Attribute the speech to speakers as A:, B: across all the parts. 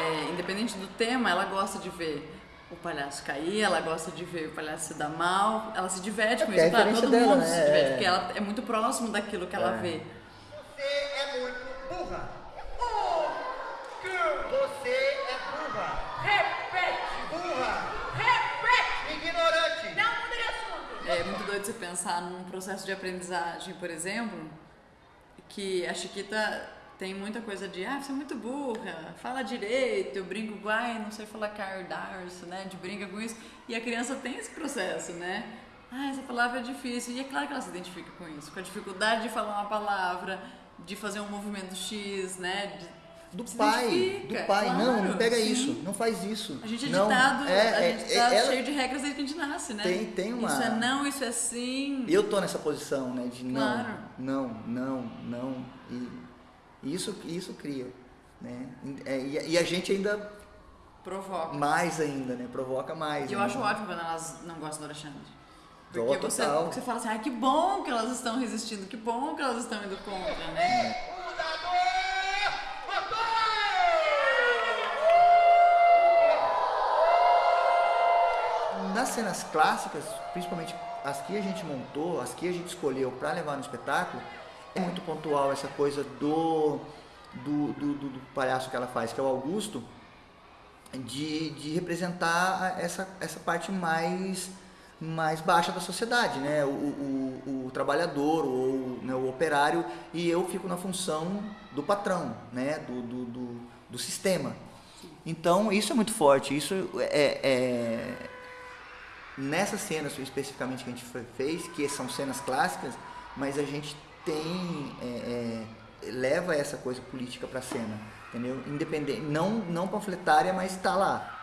A: é, independente do tema, ela gosta de ver o palhaço cair, ela gosta de ver o palhaço se dar mal, ela se diverte com
B: É,
A: isso,
B: porque é a
A: claro, todo
B: referência
A: mundo
B: dela,
A: se
B: né?
A: diverte,
B: É.
A: porque ela é muito próximo daquilo que ela
B: É.
A: vê.
C: Você é muito burra. Você é burra.
D: Repete!
C: Burra.
D: Repete!
C: Ignorante.
D: Não muda de assunto!
A: É muito doido você pensar num processo de aprendizagem, por exemplo, que a Chiquita tem muita coisa de, ah, você é muito burra, fala direito, eu brinco, ai, não sei falar cardarço, né, de brinca com isso, e a criança tem esse processo, né, ah, essa palavra é difícil, e é claro que ela se identifica com isso, com a dificuldade de falar uma palavra, de fazer um movimento X, né, de-
B: Do pai, do pai, não,
A: claro,
B: não pega
A: sim.
B: isso, não faz isso.
A: A gente é
B: não,
A: ditado,
B: é,
A: a
B: é,
A: gente
B: é,
A: tá
B: ela-
A: cheio de regras desde que a gente nasce, né?
B: Tem- tem uma-
A: Isso é não, isso é sim.
B: Eu tô nessa posição, né, de não,
A: Claro.
B: não, não, não, e isso, isso cria, né, É, e, e a gente ainda
A: Provoca.
B: mais ainda, né, provoca mais.
A: E eu
B: né?
A: acho ótimo quando elas não gostam do Alexandre. Porque você, você fala assim, ai que bom que elas estão resistindo, que bom que elas estão indo contra, né?
B: Nas cenas clássicas, principalmente as que a gente montou, as que a gente escolheu para levar no espetáculo, é muito pontual essa coisa do, do, do, do- palhaço que ela faz, que é o Augusto, de, de representar essa, essa parte mais, mais baixa da sociedade, né? O, o, o trabalhador, ou né, o operário, e eu fico na função do patrão, né? do, do, do, do sistema. Então, isso é muito forte. Isso é, é, nessas cenas especificamente que a gente fe- fez, que são cenas clássicas, mas a gente tem é, é, leva essa coisa política para a cena, entendeu? Independente, não não panfletária, mas está lá.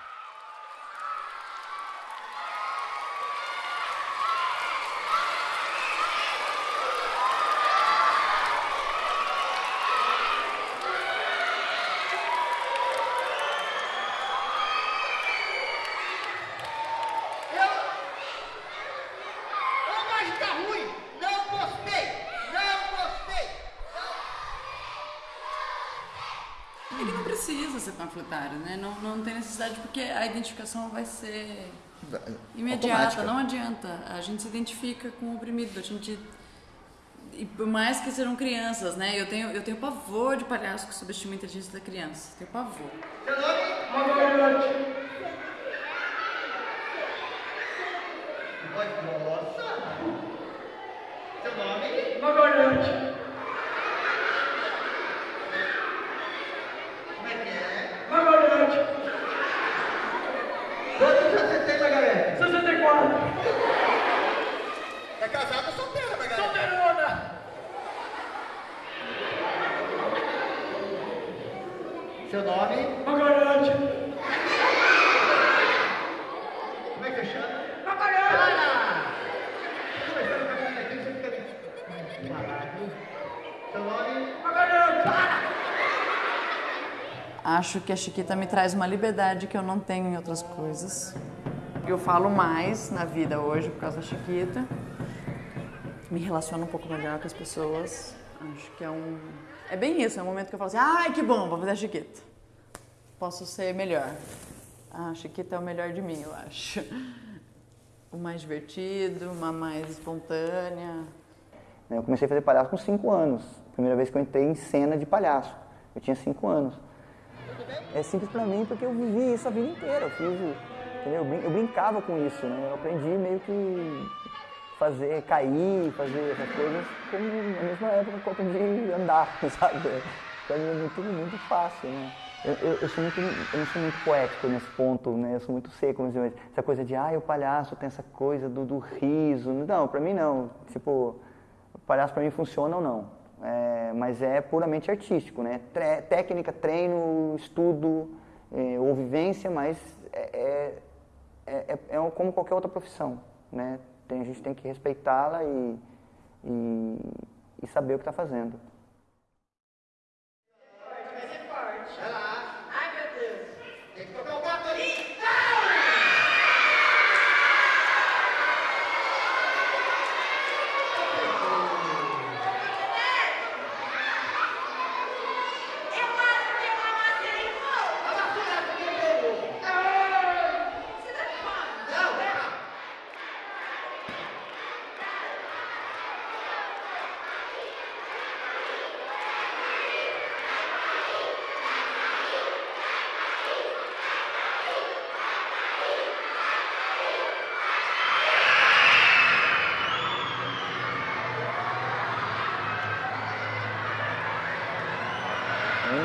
C: Eu. Ô, mas tá ruim. Não gostei. Não gostei.
A: É que não precisa ser panfletário, né? Não, não tem necessidade porque a identificação vai ser imediata,
B: Automática.
A: não adianta. A gente se identifica com o oprimido, a gente... E por mais que sejam crianças, né? Eu tenho, eu tenho pavor de palhaço que subestima a inteligência da criança. Tenho pavor.
C: Seu nome? Grossa. Seu nome?
D: Magalhães!
C: Como é que é?
D: Magalhães!
C: Quantos anos você tem, Margarete?
D: 64!
C: É casada ou solteira, Margarete?
D: Solteirona!
C: Seu nome?
D: Magalhães!
C: Como é que você chama?
D: Magalhães!
C: Conversando com a aqui, você fica. Seu nome?
D: Magalhães!
A: Acho que a Chiquita me traz uma liberdade que eu não tenho em outras coisas. Eu falo mais na vida hoje por causa da Chiquita. Me relaciono um pouco melhor com as pessoas. Acho que é um. É bem isso, é um momento que eu falo assim: ai, que bom, vou fazer a Chiquita. Posso ser melhor. Ah, a Chiquita é o melhor de mim, eu acho. O mais divertido, uma mais espontânea.
B: Eu comecei a fazer palhaço com 5 anos. Primeira vez que eu entrei em cena de palhaço. Eu tinha 5 anos. É simples pra mim porque eu vivi isso a vida inteira. Eu fiz, entendeu? Eu brincava com isso, né? Eu aprendi meio que fazer cair, fazer essas coisas como na mesma época aprendi a andar, sabe? Pra mim é tudo muito fácil, né? Eu, eu, eu sou muito, eu não sou muito poético nesse ponto, né? Eu sou muito seco, mas essa coisa de, ah, o palhaço tem essa coisa do, do riso. Não, pra mim não. Tipo, o palhaço pra mim funciona ou não. É, mas é puramente artístico, né? Tre- técnica, treino, estudo é, ou vivência, mas é, é, é, é como qualquer outra profissão, né? Tem, a gente tem que respeitá-la e, e, e saber o que está fazendo.
D: Ai, meu Deus!
C: Tem que tocar o gato ali.
D: Eu acho que eu amassei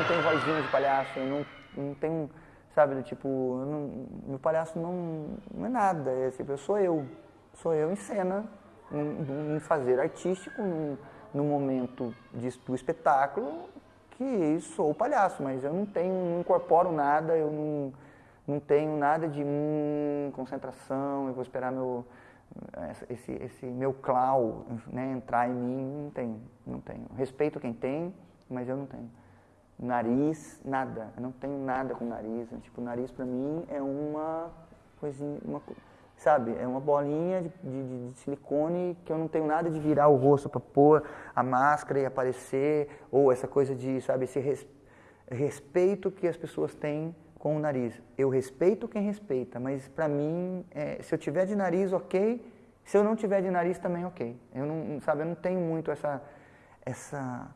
D: o
B: fanzina de palhaço, eu não, não tenho, sabe, tipo, não, meu palhaço não, não é nada, é, tipo, eu sou eu, sou eu em cena, em, fazer artístico, no momento de, do espetáculo, que sou o palhaço, mas eu não tenho, não incorporo nada, eu não, não tenho nada de hum, concentração, eu vou esperar meu, esse, esse meu clau né, entrar em mim, não tenho, não tenho. Respeito quem tem, mas eu não tenho. Nariz, nada, eu não tenho nada com nariz, tipo, nariz para mim é uma coisinha, uma, sabe? É uma bolinha de, de, de, silicone que eu não tenho nada de virar o rosto para pôr a máscara e aparecer, ou essa coisa de, sabe, esse res, respeito que as pessoas têm com o nariz. Eu respeito quem respeita, mas para mim, é, se eu tiver de nariz, ok. Se eu não tiver de nariz, também ok. Eu não, sabe, eu não tenho muito essa, essa,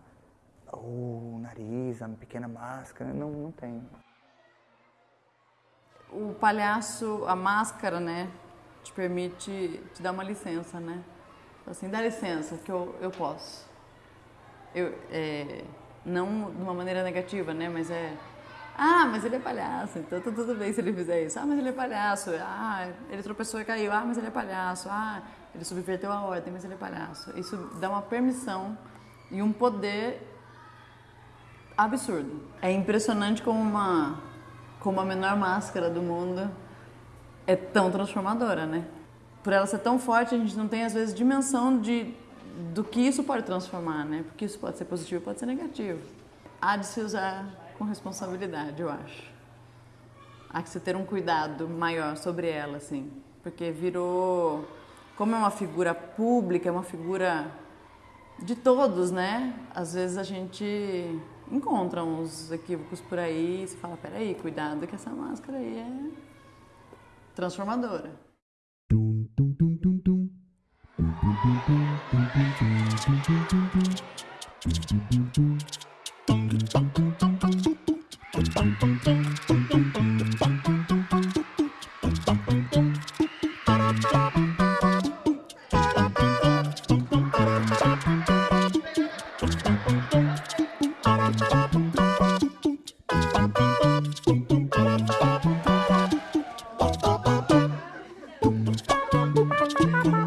B: o nariz, a pequena máscara, não, não tenho.
A: O palhaço, a máscara, né? te permite te dar uma licença, né? Assim, dá licença que eu, eu posso. Eu, é, não de uma maneira negativa, né? Mas é, ah, mas ele é palhaço, então tá tudo bem se ele fizer isso. Ah, mas ele é palhaço. Ah, ele tropeçou e caiu. Ah, mas ele é palhaço. Ah, ele subverteu a ordem, mas ele é palhaço. Isso dá uma permissão e um poder absurdo. É impressionante como uma, como a menor máscara do mundo é tão transformadora, né? Por ela ser tão forte, a gente não tem às vezes dimensão de do que isso pode transformar, né? Porque isso pode ser positivo, pode ser negativo. Há de se usar com responsabilidade, eu acho. Há que se ter um cuidado maior sobre ela, assim, porque virou como é uma figura pública, é uma figura de todos, né? Às vezes a gente encontra uns equívocos por aí e se fala, peraí, cuidado que essa máscara aí é transformadora. Bye.